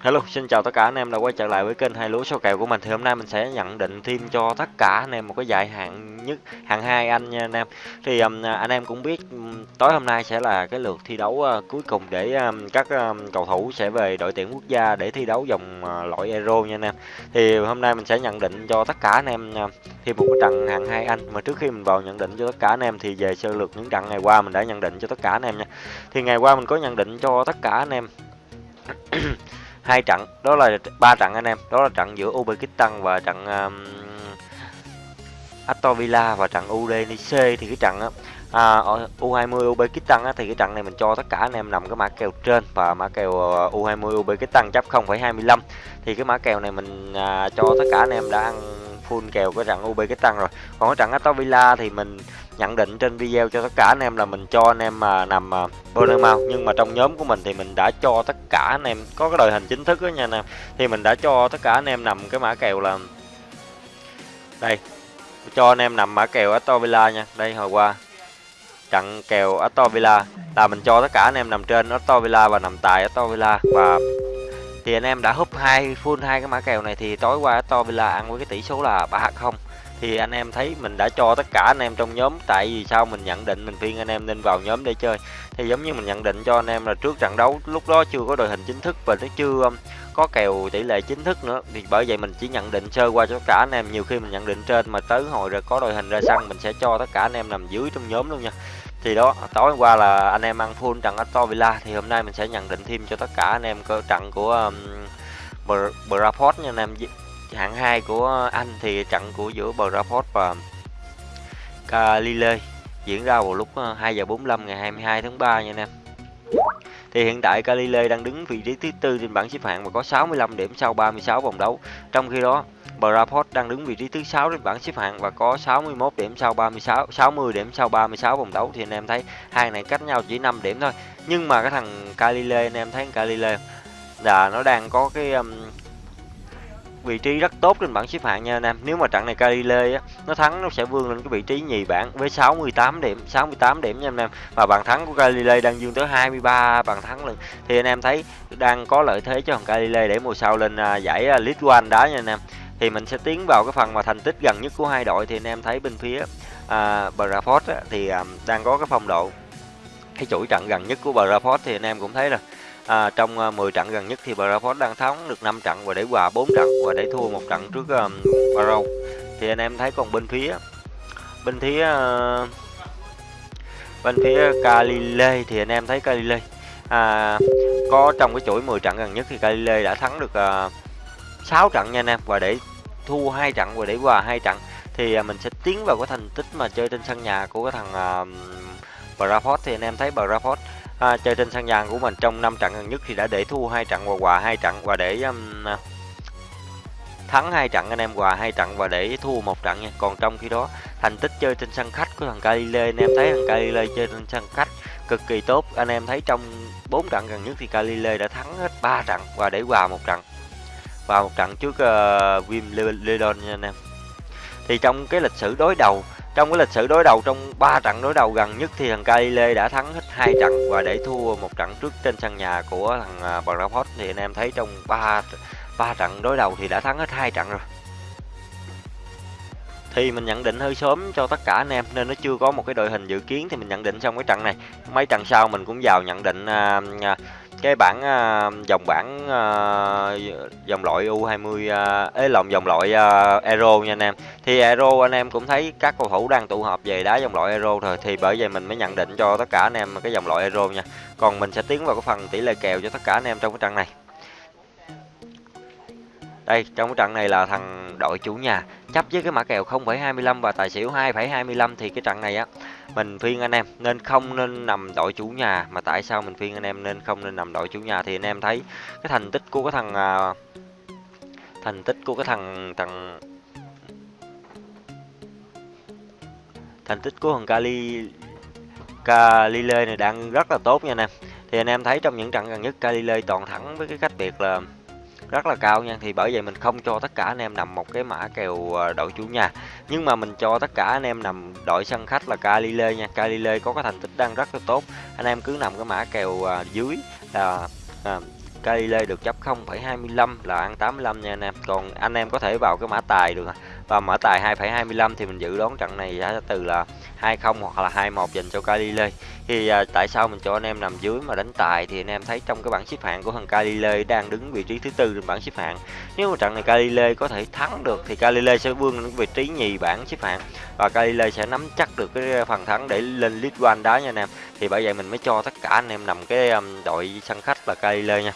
Hello, xin chào tất cả anh em đã quay trở lại với kênh hai lúa số kèo của mình. Thì hôm nay mình sẽ nhận định thêm cho tất cả anh em một cái giải hạng nhất, hạng hai anh nha anh em. Thì um, à, anh em cũng biết um, tối hôm nay sẽ là cái lượt thi đấu uh, cuối cùng để um, các um, cầu thủ sẽ về đội tuyển quốc gia để thi đấu vòng uh, loại Euro nha anh em. Thì hôm nay mình sẽ nhận định cho tất cả anh em uh, thêm một cái trận hạng hai anh. Mà trước khi mình vào nhận định cho tất cả anh em thì về sơ lược những trận ngày qua mình đã nhận định cho tất cả anh em nha. Thì ngày qua mình có nhận định cho tất cả anh em hai trận đó là ba trận anh em đó là trận giữa Uzbekistan và trận um, Aston Villa và trận Udinese thì cái trận á à, U20 Uzbekistan á, thì cái trận này mình cho tất cả anh em nằm cái mã kèo trên và mã kèo ờ, U20 Uzbekistan chấp 0,25 thì cái mã kèo này mình à, cho tất cả anh em đã ăn full kèo cái trận UB cái tăng rồi. Còn cái trận Aston Villa thì mình nhận định trên video cho tất cả anh em là mình cho anh em mà nằm à, Bournemouth nhưng mà trong nhóm của mình thì mình đã cho tất cả anh em, có cái đội hình chính thức đó nha anh em. Thì mình đã cho tất cả anh em nằm cái mã kèo là đây, cho anh em nằm mã kèo Aston Villa nha. Đây, hồi qua, trận kèo Aston Villa là mình cho tất cả anh em nằm trên Aston Villa và nằm tại Aston Villa. Và thì anh em đã húp hai full hai cái mã kèo này thì tối qua to Villa ăn với cái tỷ số là 3-0 thì anh em thấy mình đã cho tất cả anh em trong nhóm, tại vì sao mình nhận định mình khuyên anh em nên vào nhóm để chơi. Thì giống như mình nhận định cho anh em là trước trận đấu, lúc đó chưa có đội hình chính thức và nó chưa um, có kèo tỷ lệ chính thức nữa, thì bởi vậy mình chỉ nhận định sơ qua cho cả anh em. Nhiều khi mình nhận định trên mà tới hồi rồi có đội hình ra sân, mình sẽ cho tất cả anh em nằm dưới trong nhóm luôn nha thì đó tối qua là anh em ăn full trận Aston Villa thì hôm nay mình sẽ nhận định thêm cho tất cả anh em cơ trận của um, Braford nha anh em hạng 2 của Anh thì trận của giữa Braford và um, Calile diễn ra vào lúc uh, 2 giờ 45 ngày 22 tháng 3 nha anh em. Thì hiện tại Calile đang đứng vị trí thứ tư trên bảng xếp hạng và có 65 điểm sau 36 vòng đấu. Trong khi đó, Braport đang đứng vị trí thứ 6 trên bảng xếp hạng và có 61 điểm sau 36 60 điểm sau 36 vòng đấu thì anh em thấy hai này cách nhau chỉ 5 điểm thôi. Nhưng mà cái thằng Galilei anh em thấy Galilei là nó đang có cái um, vị trí rất tốt trên bảng xếp hạng nha anh em. Nếu mà trận này Galile á nó thắng nó sẽ vươn lên cái vị trí nhì bảng với 68 điểm, 68 điểm nha anh em. Và bàn thắng của Galile đang dương tới 23 bàn thắng lần. Thì anh em thấy đang có lợi thế cho thằng Galile để mùa sau lên à, giải à, League One đá nha anh em. Thì mình sẽ tiến vào cái phần mà thành tích gần nhất của hai đội thì anh em thấy bên phía à, Braford á, thì à, đang có cái phong độ cái chuỗi trận gần nhất của Braford thì anh em cũng thấy rồi À, trong à, 10 trận gần nhất thì Braford đang thắng được 5 trận và để hòa 4 trận và để thua một trận trước à, um, Barrow. Thì anh em thấy còn bên phía bên phía uh, bên phía Calile thì anh em thấy Calile à, có trong cái chuỗi 10 trận gần nhất thì Calile đã thắng được uh, 6 trận nha anh em và để thua hai trận và để hòa hai trận thì à, mình sẽ tiến vào cái thành tích mà chơi trên sân nhà của cái thằng uh, Braford. Thì anh em thấy Braford uh, chơi trên sân nhà của mình trong 5 trận gần nhất thì đã để thua hai trận và hòa hai trận và để um, thắng hai trận anh em hòa hai trận và để thua một trận nha. Còn trong khi đó thành tích chơi trên sân khách của thằng Galile anh em thấy thằng Galile chơi trên sân khách cực kỳ tốt. Anh em thấy trong 4 trận gần nhất thì Galile đã thắng hết 3 trận và để hòa một trận vào một trận trước ờ, uh, Wim Lidon nha anh em thì trong cái lịch sử đối đầu trong cái lịch sử đối đầu trong 3 trận đối đầu gần nhất thì thằng Galile đã thắng hết hai trận và để thua một trận trước trên sân nhà của thằng ờ, Brentford thì anh em thấy trong 3 ba trận đối đầu thì đã thắng hết hai trận rồi. Thì mình nhận định hơi sớm cho tất cả anh em nên nó chưa có một cái đội hình dự kiến thì mình nhận định xong cái trận này. Mấy trận sau mình cũng vào nhận định uh, cái bảng uh, à, dòng bảng uh, à, dòng loại U20 uh, ấy lòng dòng loại à, uh, Euro nha anh em. Thì Euro anh em cũng thấy các cầu thủ đang tụ họp về đá dòng loại Euro rồi thì bởi vậy mình mới nhận định cho tất cả anh em cái dòng loại Euro nha. Còn mình sẽ tiến vào cái phần tỷ lệ kèo cho tất cả anh em trong cái trận này. Đây, trong cái trận này là thằng đội chủ nhà chấp với cái mã kèo 0,25 và tài xỉu 2,25 thì cái trận này á mình phiên anh em nên không nên nằm đội chủ nhà. Mà tại sao mình phiên anh em nên không nên nằm đội chủ nhà thì anh em thấy cái thành tích của cái thằng à, thành tích của cái thằng thằng thành tích của thằng Cali Calile này đang rất là tốt nha anh em. Thì anh em thấy trong những trận gần nhất Calile toàn thắng với cái cách biệt là rất là cao nha. Thì bởi vậy mình không cho tất cả anh em nằm một cái mã kèo à, đội chủ nhà. Nhưng mà mình cho tất cả anh em nằm đội sân khách là Galile nha. Galile có cái thành tích đang rất là tốt. Anh em cứ nằm cái mã kèo à, dưới là à, Galilei được chấp 0,25 là ăn 85 nha anh em. Còn anh em có thể vào cái mã tài được à và mở tài 2,25 thì mình dự đoán trận này giá từ là 20 hoặc là 21 dành cho Galilei. Thì à, tại sao mình cho anh em nằm dưới mà đánh tài thì anh em thấy trong cái bảng xếp hạng của thằng Galilei đang đứng vị trí thứ tư trên bảng xếp hạng. Nếu mà trận này Galilei có thể thắng được thì Galilei sẽ vươn đến vị trí nhì bảng xếp hạng và Galilei sẽ nắm chắc được cái à, phần thắng để lên League One đá nha anh em. Thì bởi vậy mình mới cho tất cả anh em nằm cái um, đội sân khách là Galilei nha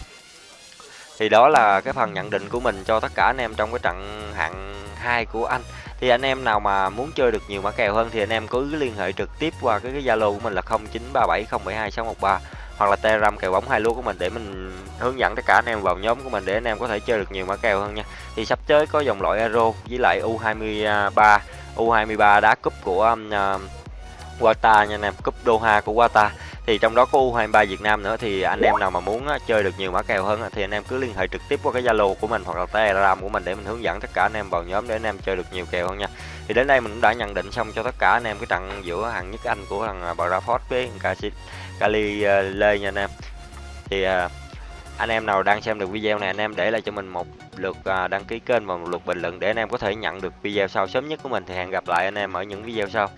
thì đó là cái phần nhận định của mình cho tất cả anh em trong cái trận hạng 2 của anh thì anh em nào mà muốn chơi được nhiều mã kèo hơn thì anh em cứ liên hệ trực tiếp qua cái, cái Zalo của mình là 0937072613 hoặc là Telegram kèo bóng hai lúa của mình để mình hướng dẫn tất cả anh em vào nhóm của mình để anh em có thể chơi được nhiều mã kèo hơn nha. Thì sắp tới có dòng loại Euro với lại U23 U23 đá cúp của um, uh, Qatar nha anh em, cúp Doha của Qatar thì trong đó có U23 Việt Nam nữa, thì anh em nào mà muốn chơi được nhiều mã kèo hơn thì anh em cứ liên hệ trực tiếp qua cái Zalo của mình hoặc là Telegram của mình để mình hướng dẫn tất cả anh em vào nhóm để anh em chơi được nhiều kèo hơn nha. Thì đến đây mình cũng đã nhận định xong cho tất cả anh em cái trận giữa hàng nhất Anh của thằng à, Bradford với Cali à, Lê nha anh em. Thì à, anh em nào đang xem được video này, anh em để lại cho mình một lượt đăng ký kênh và một lượt bình luận để anh em có thể nhận được video sau sớm nhất của mình thì hẹn gặp lại anh em ở những video sau